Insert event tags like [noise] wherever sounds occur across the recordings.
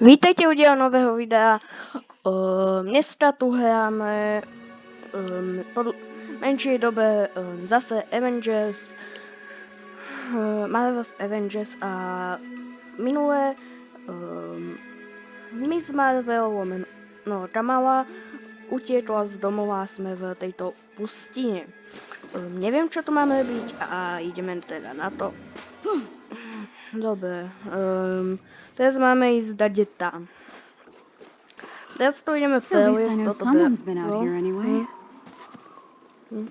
Vítejte u děla nového videa. Uh, dneska tu hráme um, po menší době um, zase Avengers, uh, Marvel's Avengers a minulé um, Miss Marvel, no Kamala, utiekla z domova, jsme v tejto pustině. Um, nevím, čo tu máme robiť a ideme teda na to. Dobre, um, teraz máme ísť dať tam. Teraz to ideme preliesť toto out no, anyway. hm,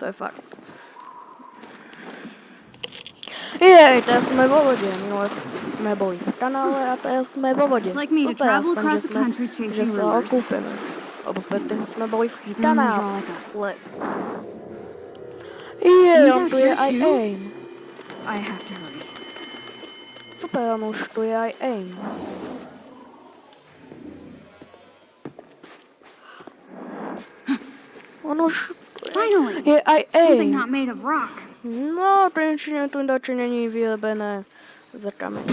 to je fakt. Jej, teraz sme vo vode, minule sme boli v kanále a teraz sme vo vode. Super, aspoň, že sme, že sa okúpeme. Lebo predtým sme boli v kanále. Jej, on tu je aj aim. I have to hurry. Super, on už tu je aj aim. On už je aj aim. No, konečne tu dačo není vyrobené za kameň.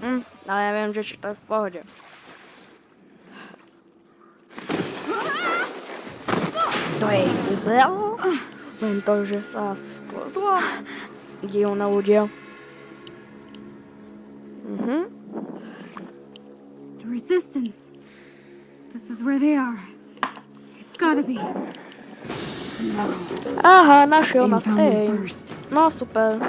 Hm, ale ja viem, že či to je v pohode. To jej ubralo? Len to, že sa sklzla? Divné ľudia. Mhm. The resistance. This is where they are. It's gotta be. Aha, našiel nás first. No super.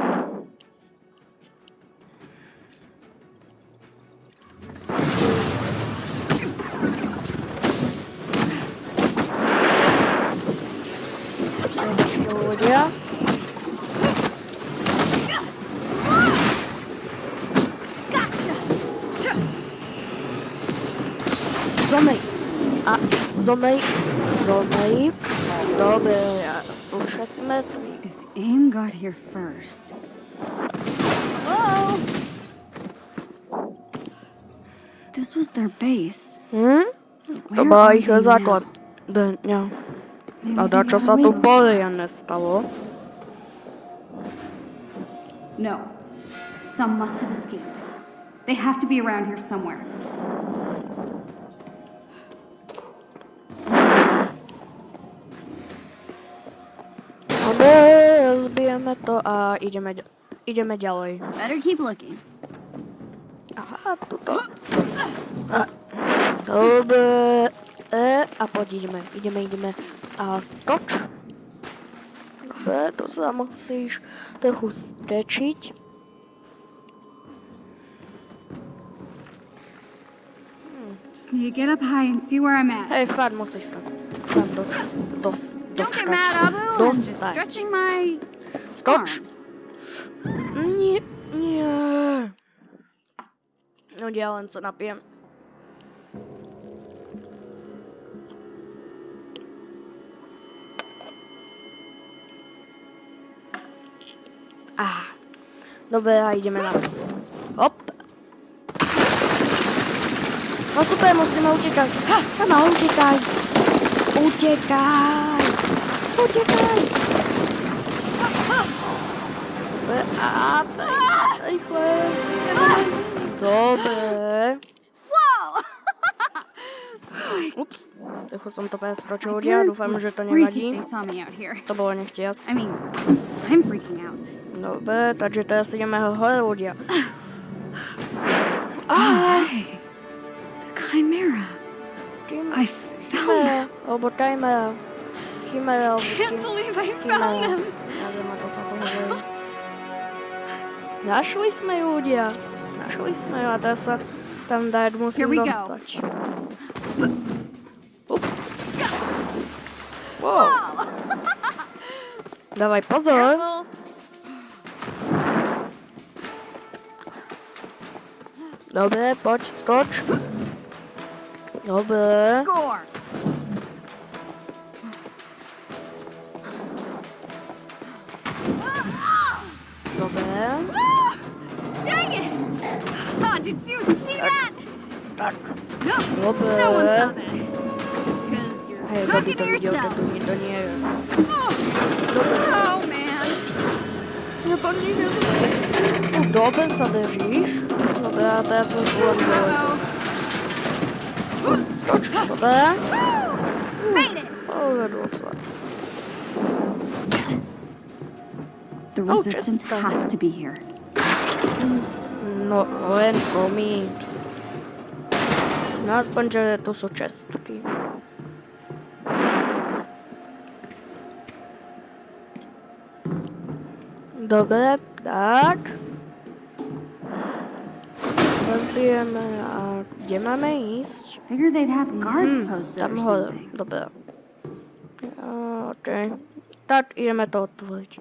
Zomej. Zomej. Dobre, ja sú všetci mŕtvi. If AIM got here first. This was their base. Hm? To Where bola are ich they now? základ. Dňa. Maybe A they to, čo got sa away tu with it. poriadne stalo? No. Some must have escaped. They have to be around here somewhere. Dobre, rozbijeme to a ideme, ideme ďalej. Better keep looking. Aha, tuto. A, dobre. E, a poď ideme, ideme, ideme. A skoč. Dobre, to sa musíš trochu stečiť. Just need to get up high and see where I'm at. Hej, fakt musíš sa tam dos, Don't get mad, Abu. I'm just stretching my Skoč. arms. Nie, nie. No sa napijem. Á. Dobre, a ideme na. Hop. No super, musíme utekať. Sama, utekaj. Utekaj. Utekaj. Dobre, a rýchle. Dobre. Whoa! Ups, trochu som to preskočil ľudia, parents dúfam, would že to freak if nevadí. they saw me out here. To bolo nechtiac. I mean, I'm freaking out. Dobre, takže teraz ideme hore ľudia. Oh, Á, hey, the Chimera. Chimera. I found them. Alebo Chimera. Chimera, alebo Can't believe I found them. Neviem, ako sa to hovorí. Našli sme ju ľudia. Našli sme ju a teraz sa tam dať Here musím [laughs] [laughs] [gasps] Dobre. Score. Dobre. Dang it! Oh, did you see that? Tak. No, Dobre. no one saw that. Because you're by talking to yourself. to nie, to nie je. Oh, oh man. Nepadni, nepadni. No, dobre sa držíš. Dobre, a teraz som zvolím dole. Uh-oh. Skoč, dobre. Made it! Povedlo sa. The Oh, resistance Jessica. has to be here. No, len promíš. No aspoň, že to sú čestky. Dobre, tak. Rozbijeme a kde máme ísť? Figured they'd have guards Hmm, posted tam or hore, something. dobre. A, OK. Tak ideme to otvoriť.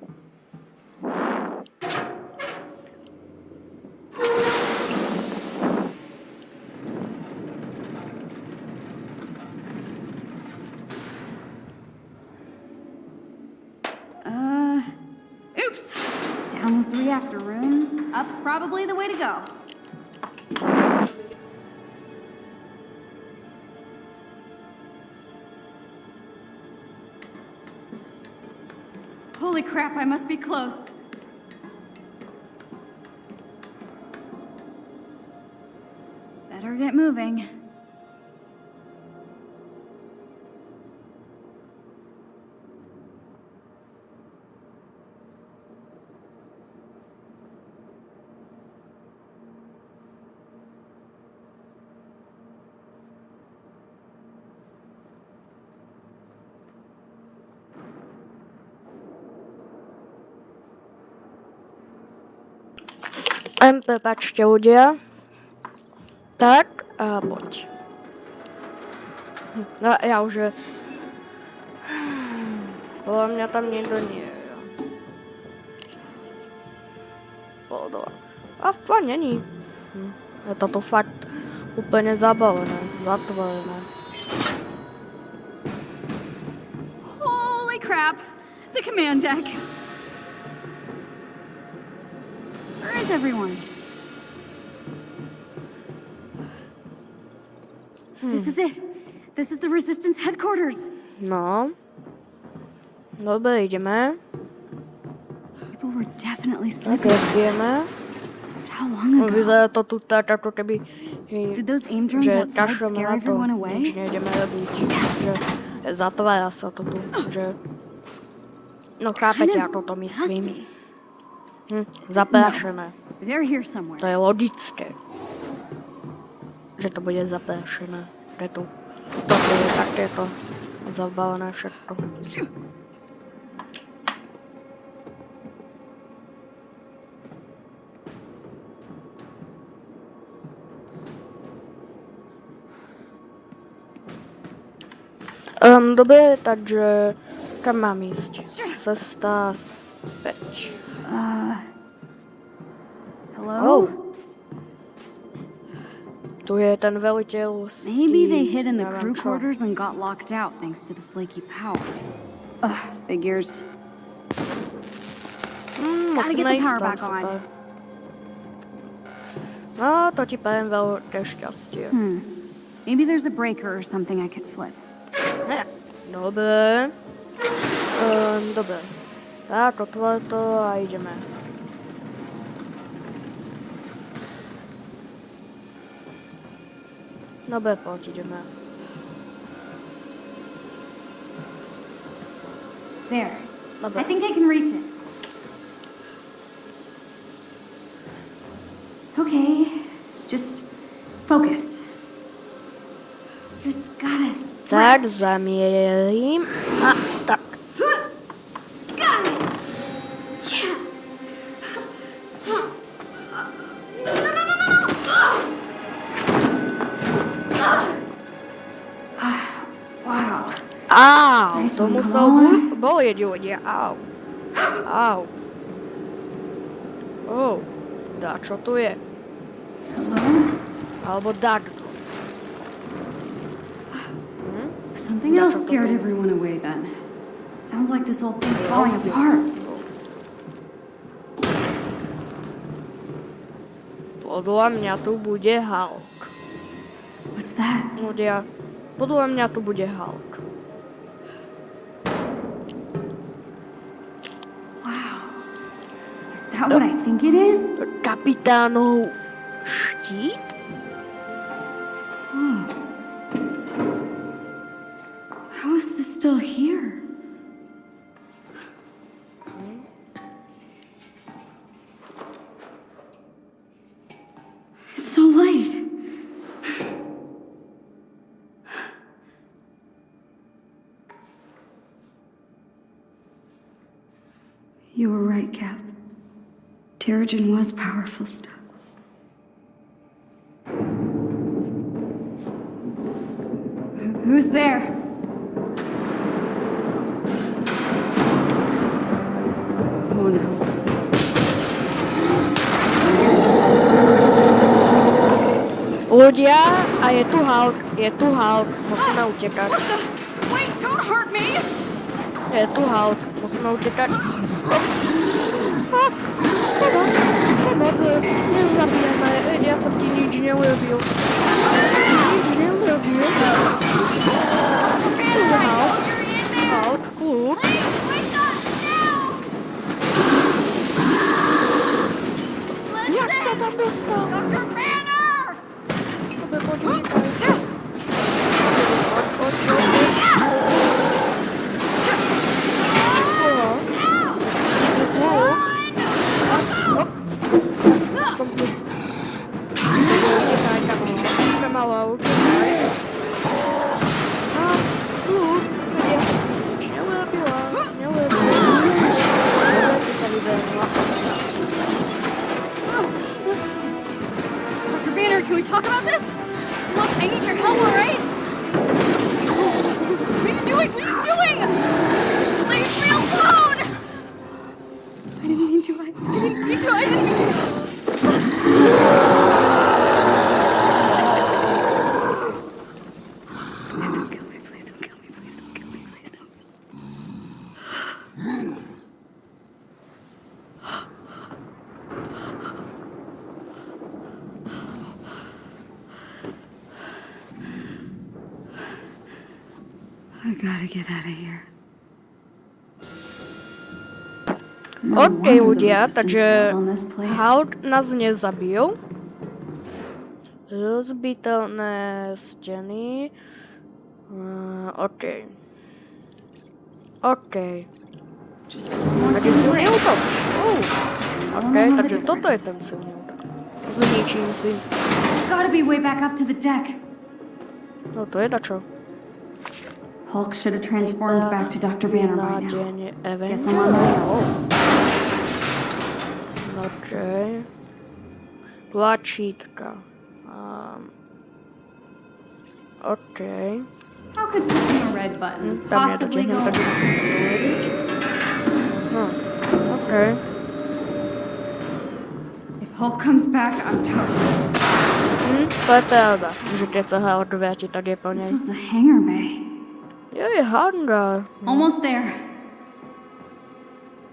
Room. Up's probably the way to go. Holy crap, I must be close. Better get moving. Len prepačte ľudia. Tak a poď. No ja už... Podľa mňa tam niekto nie je. Podľa. A fakt není. Hm. Je toto fakt úplne zabavené, zatvorené. Holy crap! The command deck! Everyone? This is it. This is the Resistance headquarters. No. Dobre, ideme. People were definitely sleeping. ideme. But how long ago? vyzerá to tu tak, ako keby... Did those aim drones outside scare everyone away? nejdeme robiť. Že zatvára sa to tu, že... No chápete, ako to myslím. Hm, zaprášené. Here To je logické. Že to bude zaprášené. Preto to je takéto zabalené všetko. Um, dobre, takže kam mám ísť? Cesta späť. Hello? Oh. Tu je ten veliteľ z Maybe they hid in the crew quarters and got locked out thanks to the flaky power. Ugh, figures. Mm, Gotta get the power back on. super. No, to ti prajem veľké šťastie. Hmm. Maybe there's a breaker or something I could flip. Ne. Dobre. Um, dobre. Tak, otvor to a ideme. Dobre, poď, ideme. There. Dobre. I think I can reach it. Okay. Just focus. Just gotta stretch. zamierim. A, to musel bu- bolieť ľudia. Au. Au. Oh, dá čo tu je? Alebo dá? Hm? Something else scared everyone away then. Sounds like this old thing's falling apart. Podľa mňa tu bude Hulk. What's that? Ľudia, podľa mňa tu bude Hulk. That what I think it is? Capitano štít? Oh. How is this still here? Terrigen was powerful stuff. Who's there? Oh no. Ľudia, a je tu Hulk, je tu Hulk, musíme ah, utekať. What the? Wait, don't hurt me! Je tu Hulk, musíme utekať. [gasps] Oh, A, Teda, pomoc, nezabijeme, ja som ti nič neurobil. Nič neurobil. Tu je Hulk, Hulk, kľud. Wake up now! Jak sa tam dostal? Dr. Banner! I didn't mean to. Please don't kill me. Please don't kill me. Please don't kill me. I gotta get out of here. OK, wonder the ľudia, takže. Hulk nás nezabil. Rozbiteľné steny. Uh, OK. OK. Takže silný útok. Uh. OK, takže toto je ten silný útok. Zničím si. Gotta be way back up to the deck. No to je dačo. Hulk should have transformed back to Dr. Banner by now. Guess I'm on my Avenger. OK. Tlačítka. Um. OK. How could pushing a red button possibly go takže musím to dovoliť. No, OK. If Hulk comes back, I'm toast. To že keď sa Hulk vráti, tak je po This nej. was the hangar bay. Je, je hangar. Almost there.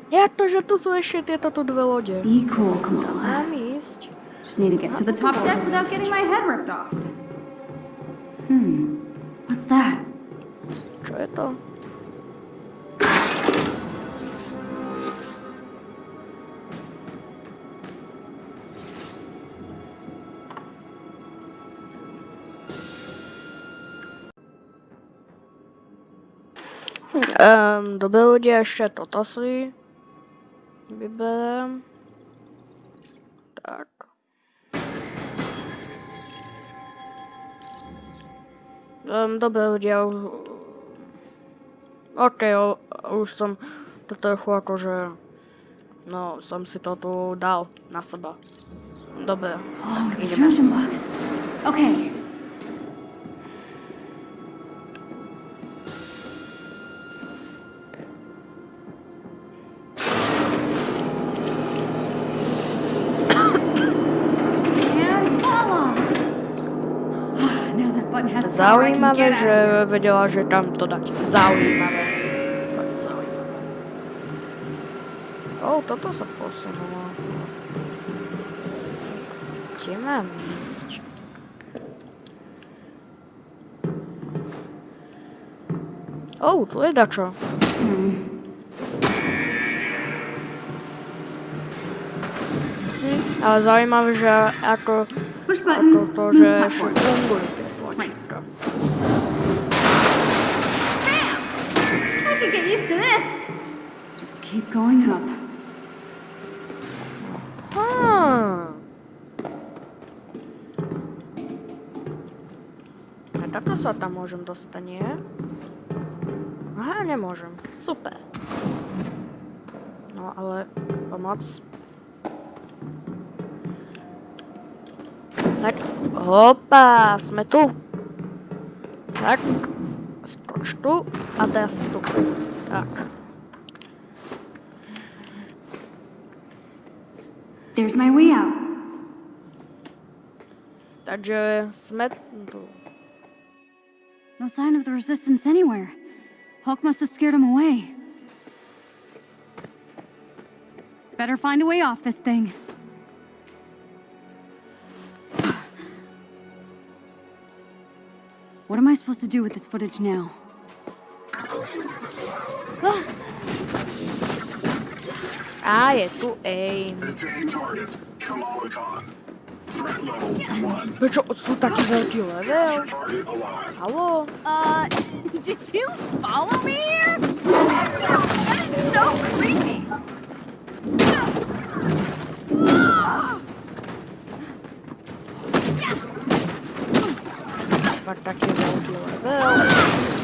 Jak to, že tu sú ešte tieto tu dve lode? Be cool, Kamala. Mám ísť. Just need to get to the top deck without getting my head ripped off. Hmm. What's that? Čo je to? Um, dobre ľudia, ešte toto si vyberem. Tak. Um, dobre ľudia, u- OK, o, už som to trochu akože, no, som si to tu dal na seba. Dobre, Oh, the ideme. Okay. Zaujímavé, že vedela, že tam to dať. Zaujímavé. Fakt zaujímavé. O, toto sa posunulo. Kde mám ísť? O, tu je dačo. Hmm. Ale zaujímavé, že ako, ako to, Move že platform. Keep going up. Aha. A takto sa tam môžem dostať, nie? Aha, nemôžem. Super. No ale pomoc. Tak, hopa, sme tu. Tak, skoč tu a teraz tu. Tak. There's my way out. Takže sme tu. No sign of the resistance anywhere. Hulk must have scared him away. Better find a way off this thing. [sighs] What am I supposed to do with this footage now? [sighs] Ah! A je tu aim. Visiting target, Kamala Threat level 1. Prečo sú taký veľký level? Target alive. Haló? Uh, did you follow me here? That is so creepy. Fakt taký veľký level.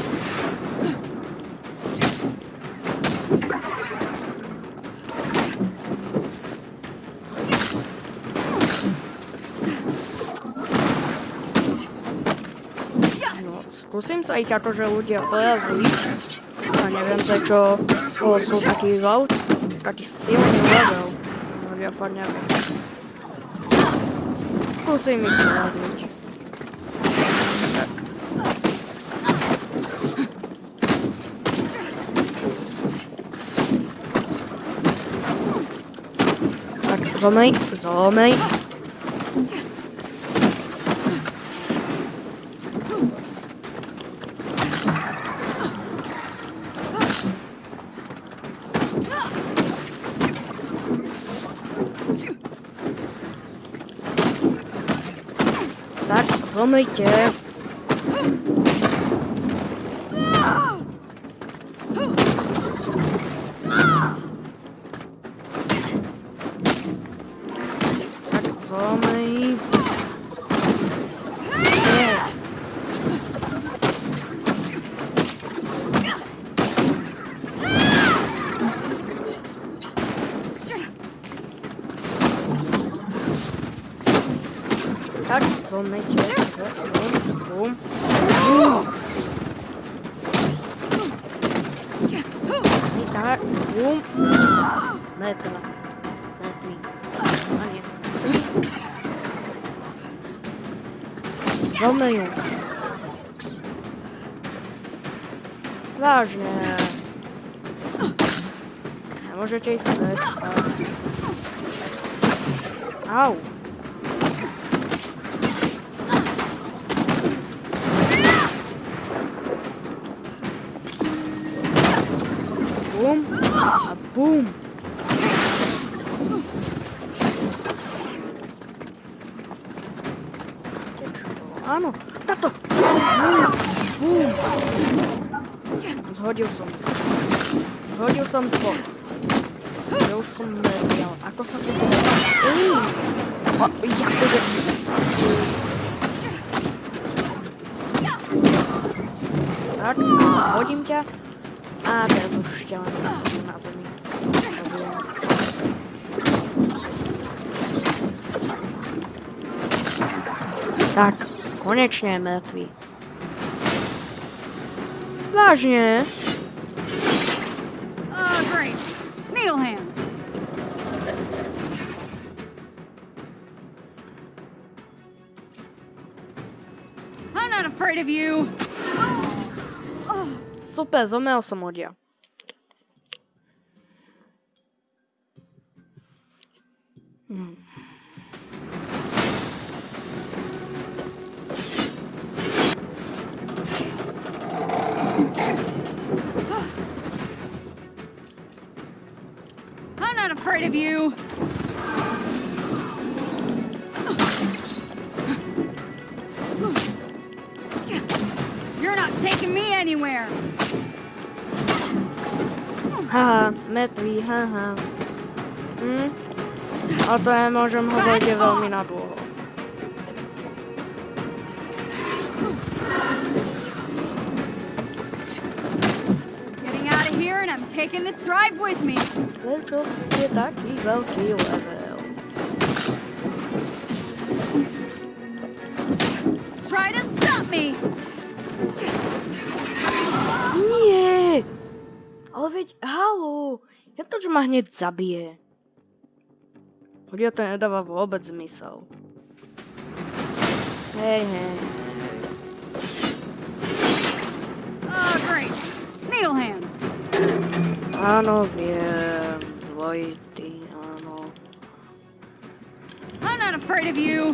Skúsim sa ich akože ľudia pojaziť. A neviem prečo to sú taký veľ, taký silný level. No, ja fakt neviem. Skúsim ich pojaziť. Tak, zomej, zomej. Tak, zomejte. Tak, zomej. на этого. На этого. Молодец. Волную. Важно. А Можете искать. Ау. Бум. А бум. Zhodil som. Zhodil som to. Ja už som nevedel. Ako sa to. A, jakože... Tak, hodím ťa. A teraz už ťa. Na zemi. Tak, konečne je mŕtvý. Oh, great. Needle hands. I'm not afraid of you. Super, zomrel som odia. Hmm. Haha, haha. Hm? A to nemôžem hovoriť je veľmi nadlho. Getting out of here and I'm taking this drive with me. Prečo ste taký veľký level? Try to stop me. Nie! Ale veď, halo! Ja to, že ma hneď zabije. Ľudia to nedáva vôbec zmysel. Hej, hej. Oh, great. Needle hands. Áno, viem. Dvojitý, áno. I'm not afraid of you.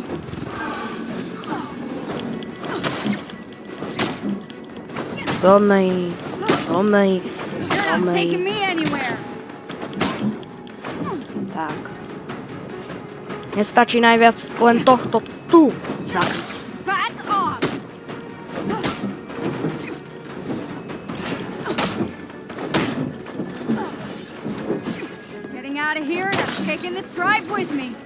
Tomej, Tomej, You're not taking me anywhere. Nestačí najviac len tohto tu zabiť. Out of here and I'm taking this drive with me.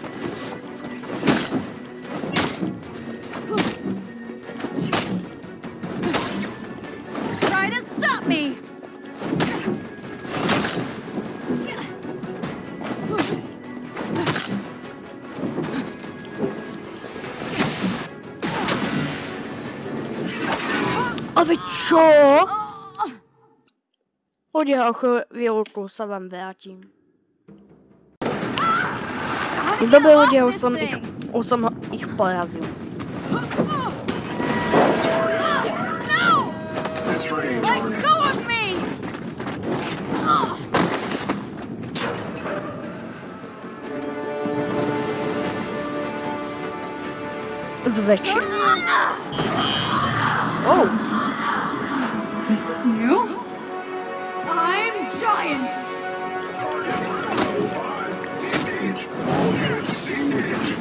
Čo? Od jeho chvíľku sa vám vrátim. Dobre ľudia, už som ich, už som ich porazil. Zväčšie. Oh. Giant. Engage. All units engage.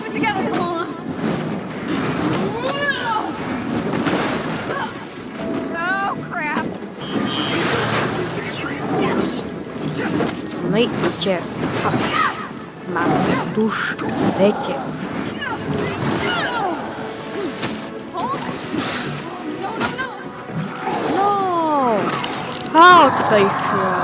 Keep it together, Kamala. Oh crap. No idźcie. Mam wiecie. No! How się?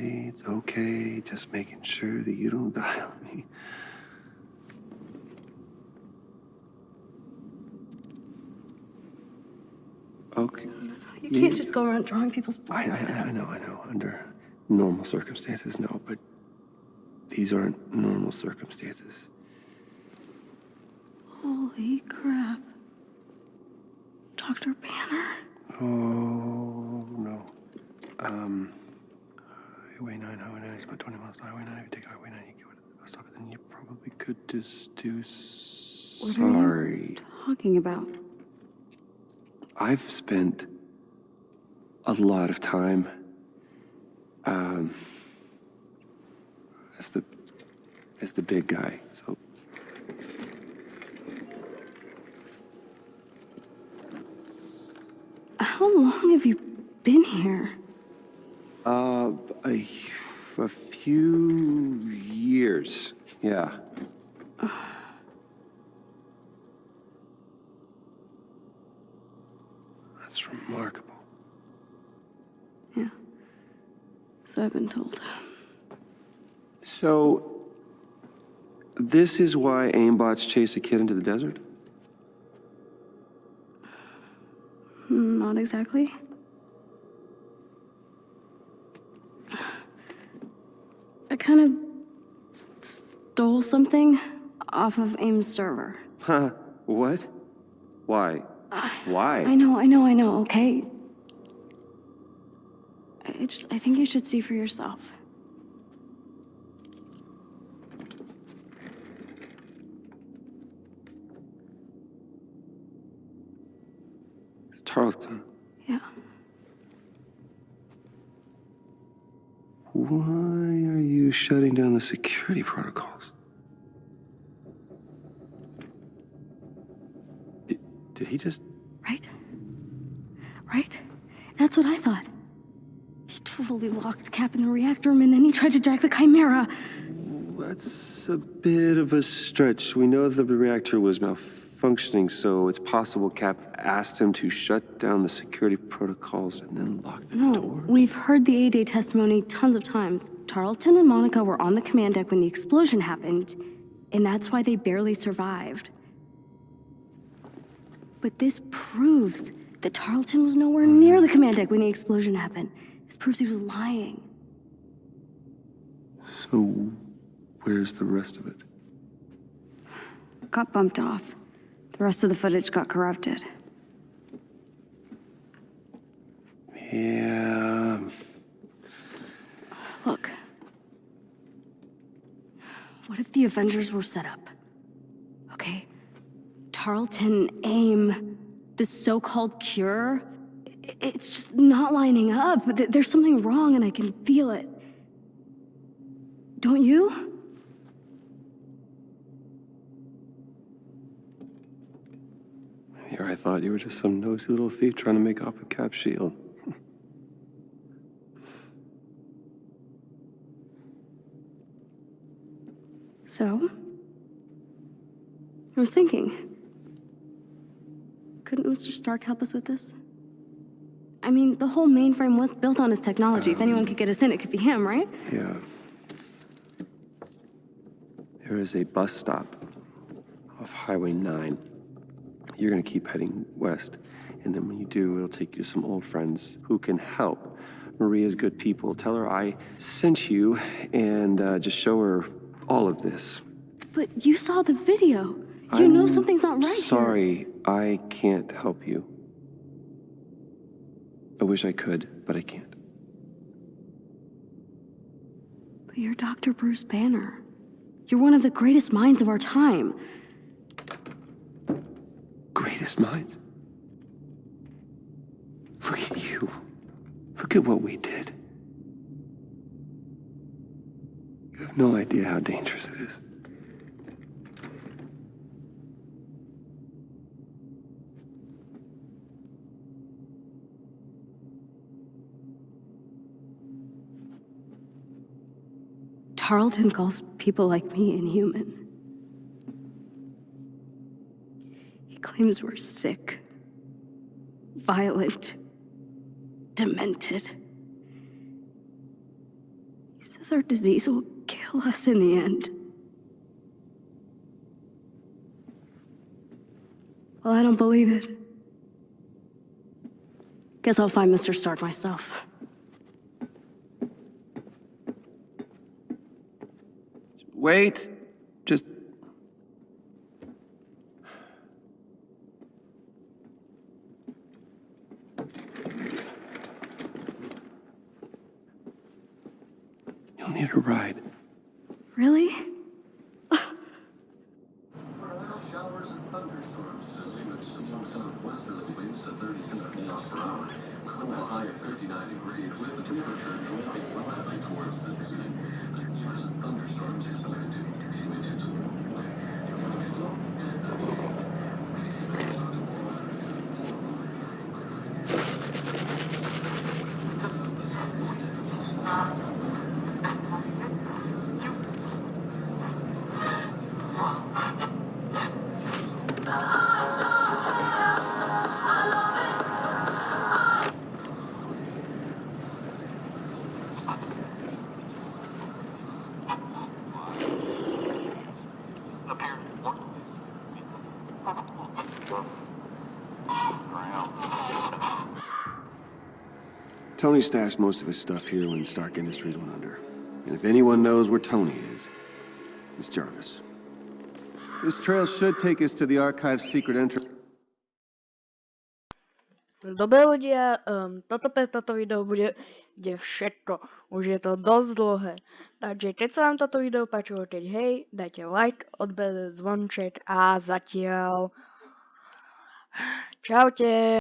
It's okay. Just making sure that you don't [laughs] die on me. Okay. No, no, no. You can't just go around drawing people's I, blood. I, I know, I know. Under normal circumstances, no, but these aren't normal circumstances. Holy crap. Dr. Banner? Oh, no. Um, Highway 9, Highway 9 is about 20 miles to Highway 9. If you take Highway 9, you go to the bus stop, then you probably could just do. What are you- Talking about. I've spent a lot of time um, as the as the big guy. So How long have you been here? Uh, a, a few years, yeah. [sighs] That's remarkable. Yeah. So I've been told. So, this is why aimbots chase a kid into the desert? Not exactly. I kind of stole something off of AIM's server. Huh? What? Why? Why? I know, I know, I know, okay? I just, I think you should see for yourself. It's Tarleton. Yeah. Why shutting down the security protocols? Did, did he just. Right? Right? That's what I thought. He totally locked Cap in the reactor room and then he tried to jack the Chimera. That's a bit of a stretch. We know that the reactor was malfunctioning, so it's possible Cap asked him to shut down the security protocols and then lock the No, door. we've heard the A-Day testimony tons of times. Tarleton and Monica were on the command deck when the explosion happened, and that's why they barely survived. But this proves that Tarleton was nowhere mm-hmm. near the command deck when the explosion happened. This proves he was lying. So, where's the rest of it? Got bumped off. The rest of the footage got corrupted. Yeah. Look. What if the Avengers were set up? Okay? Tarleton, AIM, the so called cure, it's just not lining up. There's something wrong and I can feel it. Don't you? Here, I thought you were just some nosy little thief trying to make off with Cap's shield. So? I was thinking. Couldn't Mr. Stark help us with this? I mean, the whole mainframe was built on his technology. if anyone could get us in, it could be him, right? Yeah. There is a bus stop off Highway 9. You're gonna keep heading west, and then when you do, it'll take you to some old friends who can help. Maria's good people. Tell her I sent you, and uh, just show her all of this. But you saw the video. You know something's not right here. Sorry, I can't help you. I wish I could, but I can't. But you're Dr. Bruce Banner. You're one of the greatest minds of our time. greatest minds. Look at you. Look at what we did. You no idea how dangerous it is. Tarleton calls people like me inhuman. He claims we're sick, violent, demented. He says our disease will us in the end. Well, I don't believe it. Guess I'll find Mr. Stark myself. Wait. Tony stashed most of his stuff here when Stark Industries went under. And if anyone knows where Tony is, it's Jarvis. This trail should take us to the Archive's secret entrance. Dobre ľudia, um, toto pre toto video bude, bude všetko. Už je to dosť dlhé. Takže keď sa vám toto video páčilo, keď hej, dajte like, odber, zvonček a zatiaľ... Čaute.